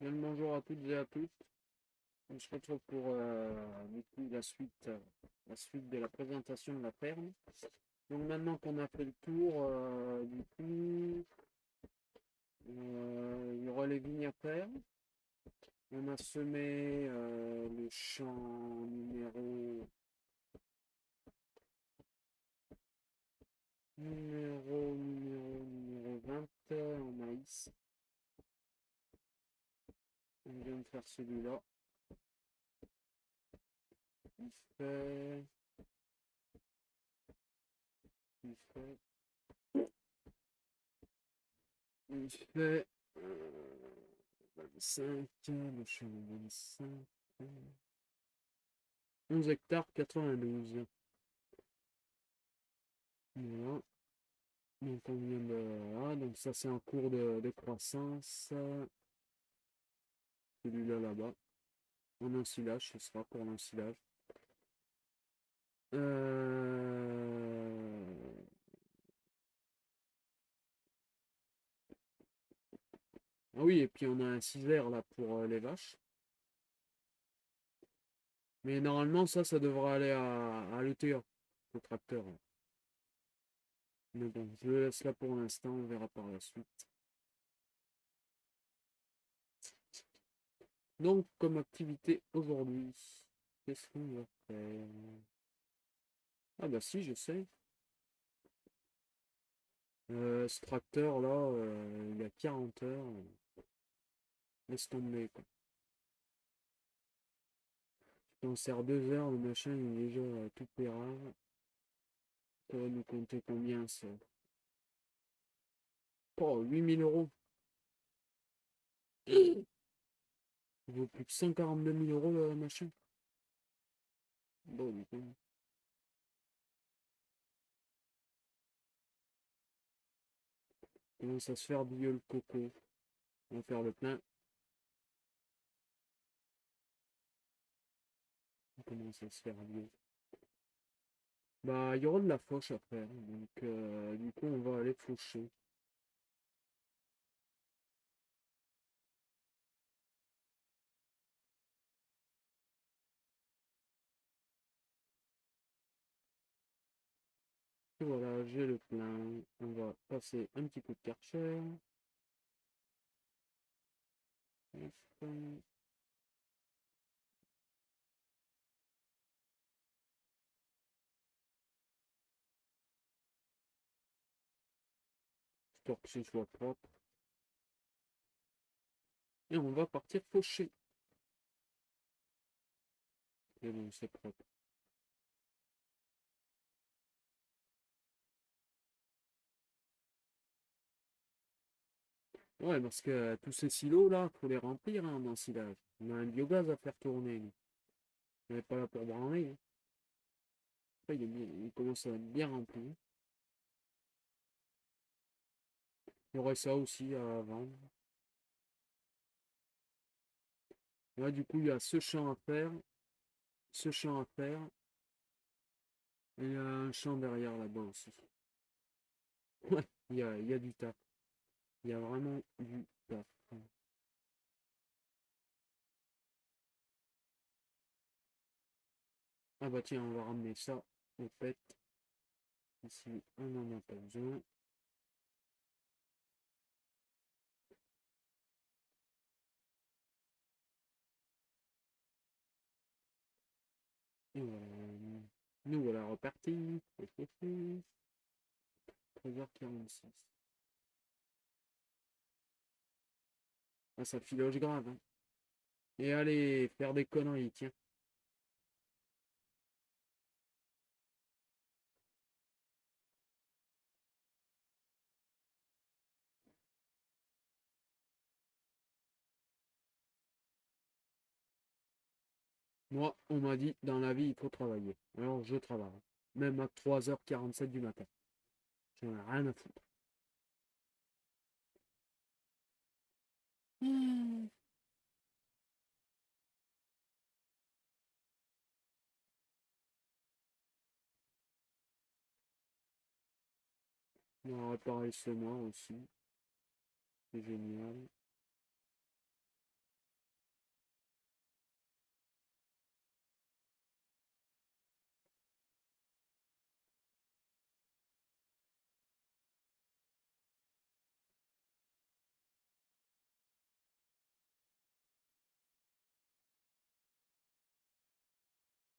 Bonjour à toutes et à tous. On se retrouve pour euh, la suite, euh, la suite de la présentation de la ferme. Donc maintenant qu'on a fait le tour, euh, du coup, il y aura les vignes à faire. On a semé le champ numéro numéro numéro numéro 20 euh, en maïs. On vient de faire celui-là. Il fait. Il fait. Il fait. euh, 25. Le champ 25. euh, 11 hectares 92. Voilà. Donc on vient de. Voilà. Donc ça c'est en cours de, de croissance. Celui-là là-bas. En ensilage, ce sera pour l'ensilage. Euh... Ah oui, et puis on a un cisaire là pour euh, les vaches. Mais normalement, ça, ça devrait aller à, à l'ETA, tracteur. là. Mais bon, je laisse là pour l'instant, on verra par la suite. Donc, comme activité aujourd'hui, qu'est-ce qu'on va faire? Ah bah si, je sais. Euh, ce tracteur là, euh, il y a 40 heures. Laisse tomber. On sert deux heures, le machin il est déjà euh, tout pérave. Ça va nous compter combien ça? Oh, 8000 euros. Il vaut plus de 142 000 euros le machin. Bon, du coup. Commence à se faire vieux le coco? On va faire le plein. On commence à se faire. Bah, il y aura de la fauche après. Donc, euh, du coup, on va aller faucher. Voilà, j'ai le plein. On va passer un petit coup de karcher. Histoire que ce soit propre. Et on va partir faucher. Et bon, c'est propre. Ouais, parce que euh, tous ces silos là, faut les remplir hein, en ensilage. On a un biogaz à faire tourner. nous. On n'est pas là pour branler. hein. Il, commence à être bien rempli. Il y aurait ça aussi à vendre. Là, du coup, il y a ce champ à faire, ce champ à faire, et il y a un champ derrière là-bas aussi. Ouais, il y a, il y a du taf. Il y a vraiment du taf. Ah bah tiens, on va ramener ça au pet. Ici, on n'en a pas besoin. Et voilà. Nous voilà repartis. 13h46. Ah, ça filoche grave. hein. Et allez, faire des conneries, tiens. Moi, on m'a dit, dans la vie, il faut travailler. Alors, je travaille. Même à 3h47 du matin. J'en ai rien à foutre. Hmm. On va mois aussi. C'est génial.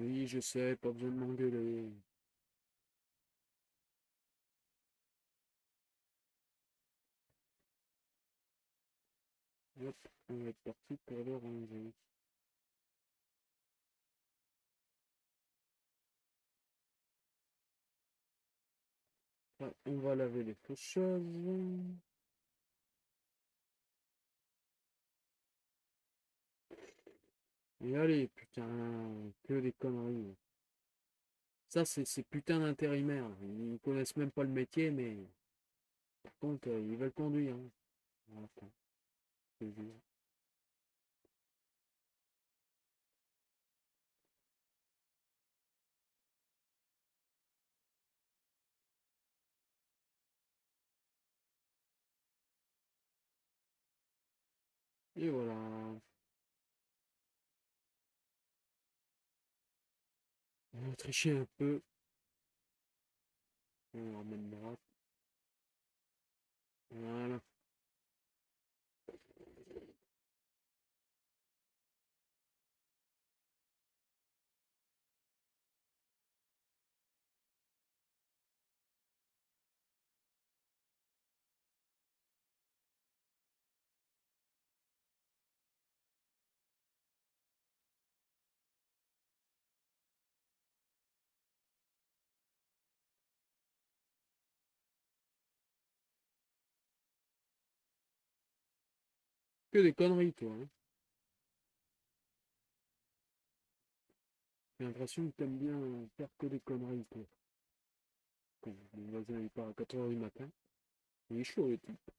Oui, je sais, pas besoin de m'engueuler. Hop, on va être parti pour le ranger. Ouais, on va laver les choses. Et allez, putain, que des conneries. Ça, c'est ces putains d'intérimaires. Ils connaissent même pas le métier, mais par contre, euh, ils veulent conduire. hein. Et voilà. Va tricher un peu. On remettre droite. Voilà. Que des conneries, toi. hein. J'ai l'impression que t'aimes bien faire que des conneries, toi. Quand mon voisin il part à 4h du matin. Il est chaud, le type.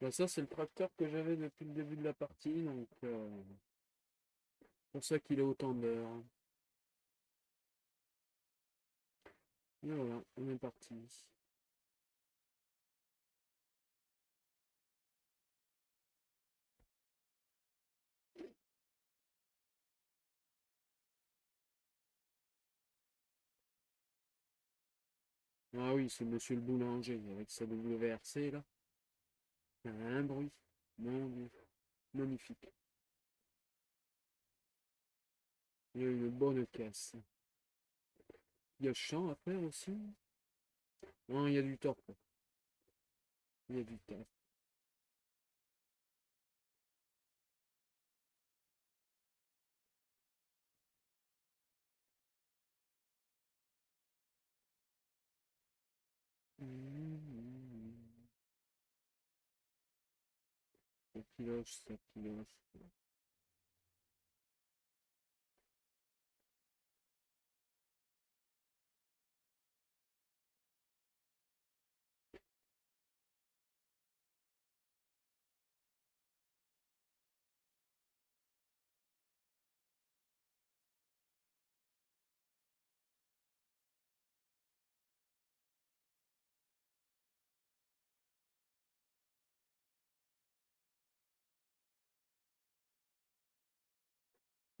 Bah, ça, c'est le tracteur que j'avais depuis le début de la partie, donc euh, pour ça qu'il a autant d'heures. Et voilà, on est parti. Ah oui, c'est monsieur le boulanger avec sa WRC là. Un bruit. Magnifique. Il y a une bonne caisse. Il y a champ à faire aussi? Non, il y a du torpre. Il y a du taf. Piloche, ça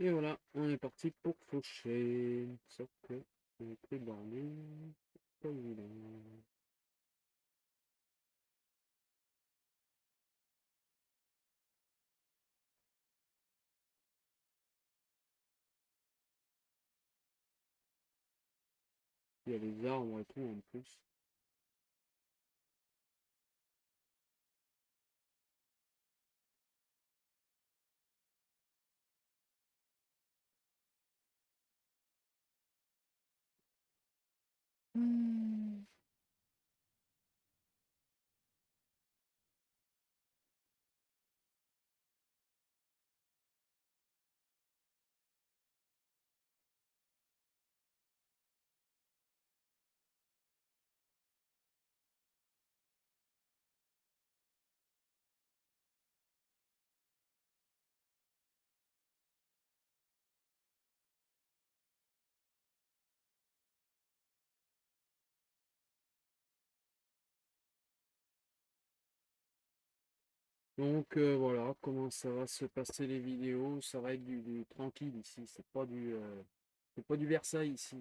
Et voilà, on est parti pour faucher. Sauf que. Pas évident. Il y a les arbres et tout en plus. Mm. Donc euh, voilà comment ça va se passer les vidéos? Ça va être du, tranquille ici. C'est pas du euh, pas du Versailles ici.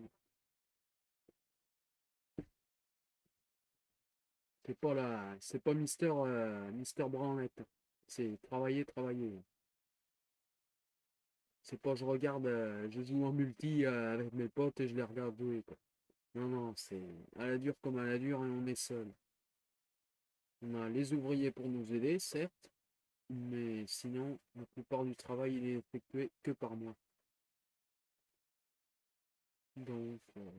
C'est pas la c'est pas Mister euh, Mister. C'est travailler, travailler. C'est pas je regarde, euh, je joue en multi avec mes potes et je les regarde jouer. Non non, c'est à la dure comme à la dure et on est seul. On a les ouvriers pour nous aider, certes, mais sinon, la plupart du travail il est effectué que par moi. Donc, euh,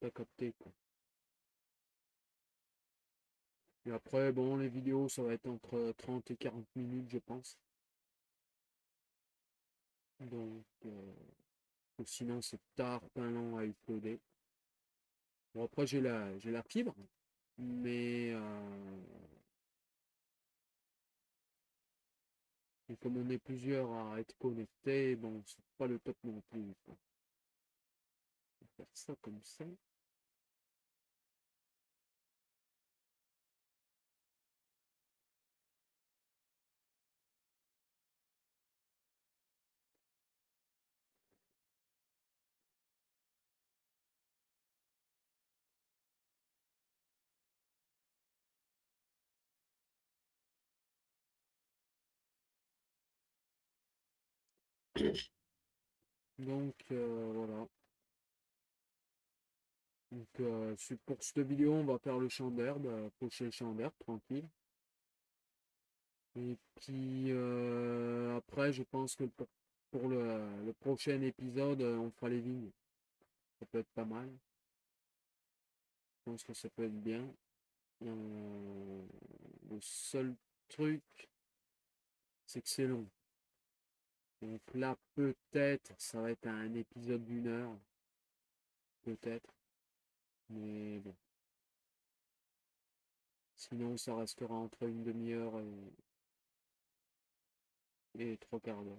t'as capté quoi. Et après, bon, les vidéos, ça va être entre 30 et 40 minutes, je pense. Donc, euh, sinon, c'est tard, pas long à uploader. Bon, après, j'ai la, j'ai la fibre, mais euh, comme on est plusieurs à être connectés, bon, c'est pas le top non plus. On va faire ça comme ça. Donc, euh, voilà. Donc, euh, pour cette vidéo, on va faire le champ d'herbe, euh, pocher le champ d'herbe, tranquille. Et puis, après, je pense que pour, pour le, prochain épisode, on fera les vignes. Ça peut être pas mal. Je pense que ça peut être bien. Le seul truc, c'est que c'est long. Donc là, peut-être, ça va être un épisode d'une heure. Peut-être. Mais bon. Sinon, ça restera entre une demi-heure et, trois quarts d'heure.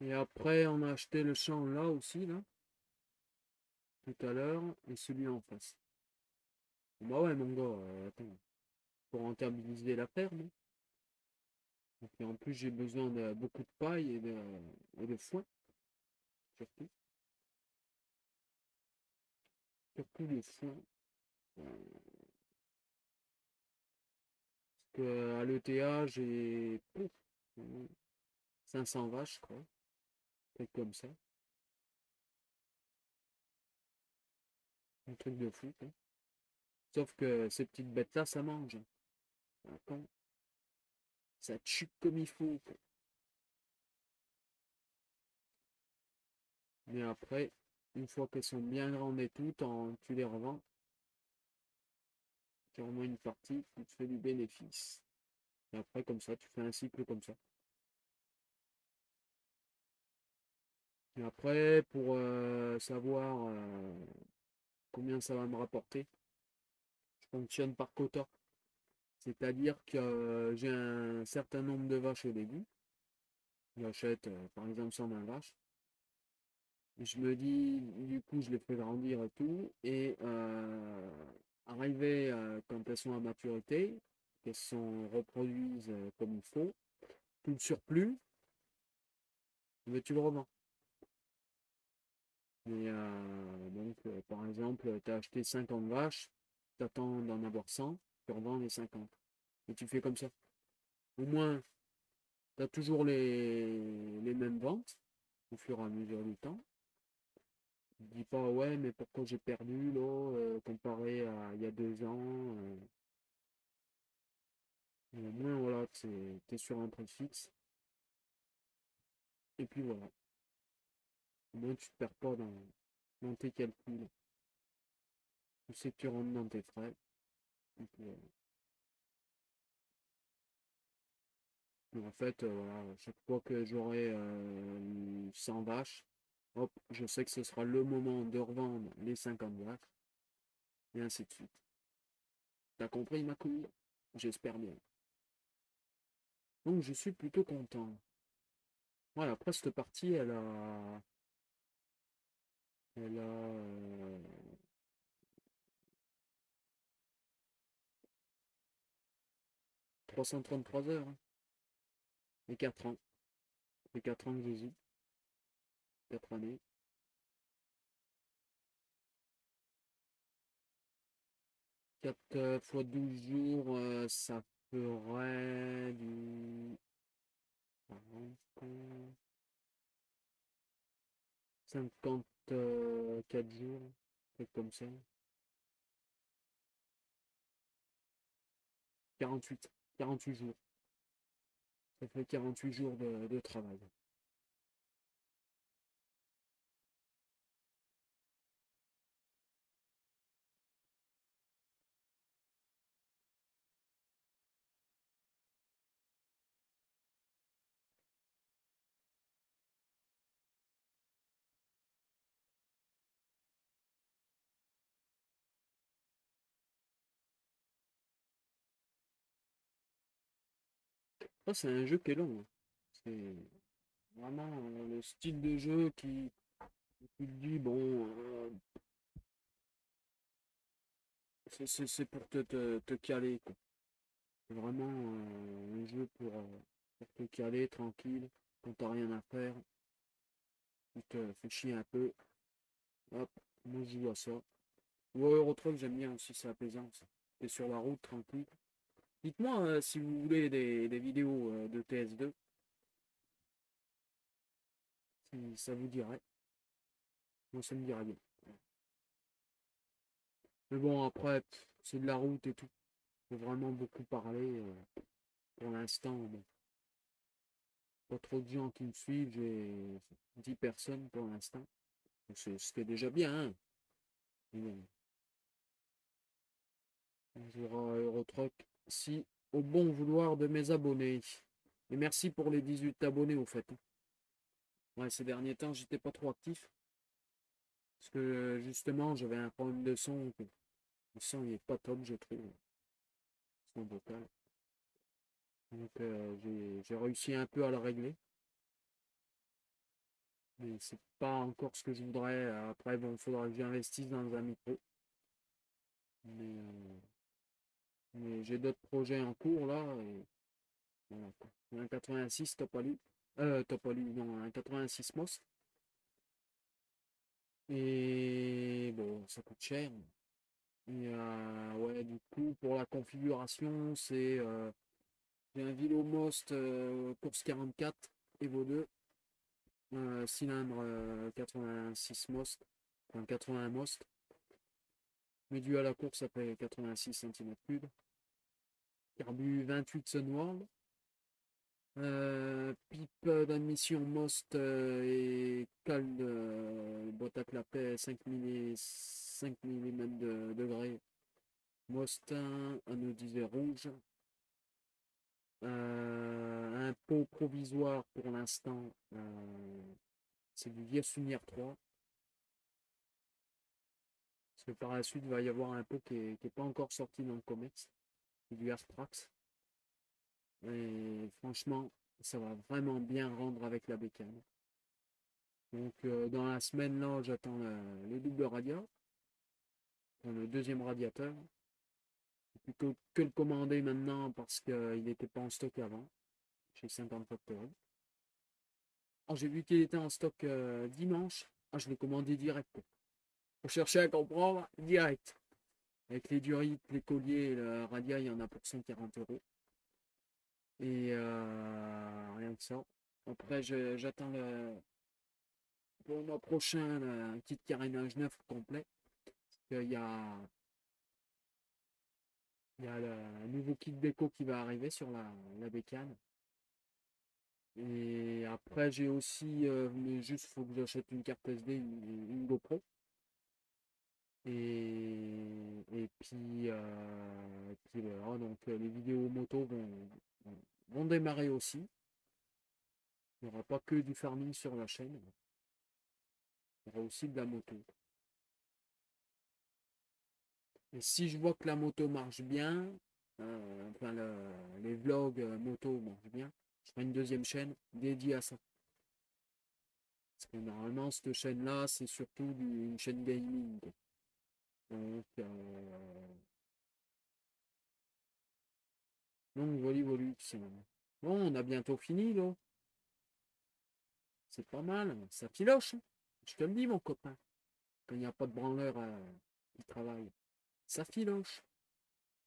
Et après, on a acheté le champ là aussi, là. Tout à l'heure. Et celui en face. Bah ouais, mon gars, euh, attends. Pour rentabiliser la ferme. Et en plus, j'ai besoin de beaucoup de paille et de, foin. Surtout. Surtout le foin. Euh, Parce que à l'ETA, j'ai pouf, euh, 500 vaches, quoi. Truc comme ça. Un truc de fou. Sauf que ces petites bêtes-là, ça mange. Ça tue comme il faut. Mais après, une fois qu'elles sont bien grandes et tout, tu les revends. Tu revends une partie, tu te fais du bénéfice. Et après, comme ça, tu fais un cycle comme ça. Et après, pour euh, savoir euh, combien ça va me rapporter, je fonctionne par quota. C'est-à-dire que euh, j'ai un certain nombre de vaches au début. J'achète euh, par exemple 120 vaches. Je me dis, du coup, je les fais grandir et tout. Et euh, arrivé euh, quand elles sont à maturité, qu'elles sont reproduisent comme il faut, tout le surplus, tu le revends. Donc, par exemple, tu as acheté 50 vaches, tu attends d'en avoir 100, tu revends les 50. Et tu fais comme ça. Au moins, tu as toujours les, les mêmes ventes au fur et à mesure du temps. Te dis pas, ouais, mais pourquoi j'ai perdu là, euh, comparé à il y a deux ans. euh. Au moins, voilà, tu es sur un prix fixe. Et puis voilà. Au moins, tu perds pas dans, dans tes calculs. Tu sais que tu rentres dans tes frais. En fait, euh, voilà, chaque fois que j'aurai euh, 100 vaches, hop, je sais que ce sera le moment de revendre les 50 vaches. Et ainsi de suite. T'as compris ma couille? J'espère bien. Donc je suis plutôt content. Voilà, après cette partie, elle a, Elle a 333 heures. hein. Et 4 ans. Et 4 ans que Jésus. 4 années. 4 fois 12 jours, euh, ça ferait du 40, 54 jours, truc comme ça. 48, 48 jours. Ça fait 48 jours de, de travail. Ça, c'est un jeu qui est long. hein. C'est vraiment euh, le style de jeu qui, qui dit, bon, euh, c'est pour te, te, caler. C'est vraiment euh, un jeu pour, te caler tranquille, quand t'as rien à faire. Tu te fais chier un peu. Hop, moi je joue à ça. Ou Eurotruck, j'aime bien aussi, c'est apaisant. T'es sur la route tranquille. Dites-moi euh, si vous voulez des, vidéos euh, de TS2. Si ça vous dirait. Moi ça me dirait bien. Mais bon après, c'est de la route et tout. Faut vraiment beaucoup parler. euh, pour l'instant, bon. Pas trop de gens qui me suivent, j'ai 10 personnes pour l'instant. C'est- déjà bien. hein. On jouera à Eurotruck si au bon vouloir de mes abonnés. Et merci pour les 18 abonnés au fait. hein. Ouais, ces derniers temps, j'étais pas trop actif. Parce que euh, justement, j'avais un problème de son. Le son il est pas top, je trouve. Son. Donc euh, j'ai j'ai réussi un peu à le régler. Mais c'est pas encore ce que je voudrais. Après, bon, il faudra que j'investisse dans un micro. Mais, euh, j'ai d'autres projets en cours là. Un 86, t'as pas lu. Euh, non, un 86 MOS. Et bon, ça coûte cher. Et euh, du coup, pour la configuration, c'est. euh, j'ai un Vilo Most euh, course 44 Evo 2. euh, cylindre euh, 86 Most. Enfin 81 Most. Médu à la course, fait 86 cm3. Carbu 28 Sunworld. Euh, pipe d'admission Most euh, et cal euh, boîte à clapet 5 mm, 5 mm de degrés. Most 1, anodisé rouge. Euh, un pot provisoire pour l'instant, euh, c'est du Viesunière 3. Parce que par la suite, il va y avoir un pot qui n'est pas encore sorti dans le commerce, du Asprax. Et franchement, ça va vraiment bien rendre avec la bécane. Donc euh, dans la semaine là, j'attends le, le double radiateur, enfin, le deuxième radiateur. Plutôt que le commander maintenant parce qu'il n'était pas en stock avant, chez 50 Factory. Alors j'ai vu qu'il était en stock euh, dimanche, ah, je l'ai commandé direct. Pour chercher à comprendre, direct. Avec les durites, les colliers et le radia, il y en a pour 140 euros. Et euh, rien que ça. Après, j'attends le, pour le mois prochain un kit carénage neuf complet. Parce y a, il y a le nouveau kit déco qui va arriver sur la, la bécane. Et après, j'ai aussi, euh, juste, faut que j'achète une carte SD, une, une GoPro. Et, euh, et puis voilà, donc euh, les vidéos moto vont, démarrer aussi. Il n'y aura pas que du farming sur la chaîne. Il y aura aussi de la moto. Et si je vois que la moto marche bien, euh, enfin le- les vlogs moto marchent bien, je ferai une deuxième chaîne dédiée à ça. que normalement, cette chaîne-là, c'est surtout une chaîne gaming. Donc, euh, Bon, on a bientôt fini, là. C'est pas mal, ça filoche. hein. Je te le dis, mon copain. Quand il n'y a pas de branleur euh, qui travaille. Ça filoche.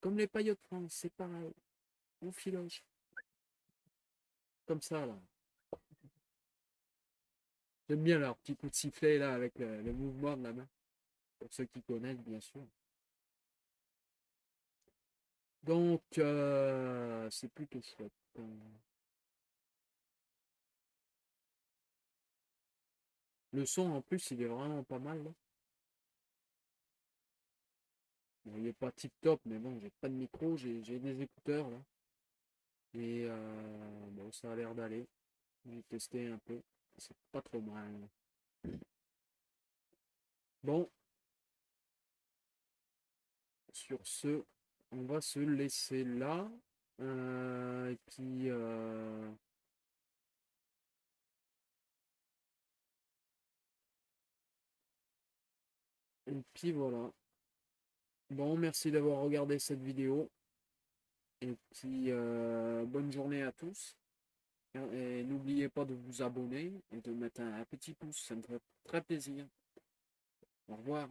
Comme les paillots de France, c'est pareil. On filoche. Comme ça, là. J'aime bien leur petit coup de sifflet, là, avec le mouvement de la main. Ceux qui connaissent, bien sûr. Donc, euh, c'est plutôt chouette. Euh, Le son, en plus, il est vraiment pas mal. Bon, il est pas tip top, mais bon, j'ai pas de micro, j'ai j'ai des écouteurs, là. Et euh, bon, ça a l'air d'aller. J'ai testé un peu. C'est pas trop mal. Bon, sur ce, on va se laisser là. Euh, et puis, euh, et puis voilà. Bon, merci d'avoir regardé cette vidéo. Et puis, euh, bonne journée à tous. Et n'oubliez pas de vous abonner et de mettre un petit pouce, ça me ferait très plaisir. Au revoir.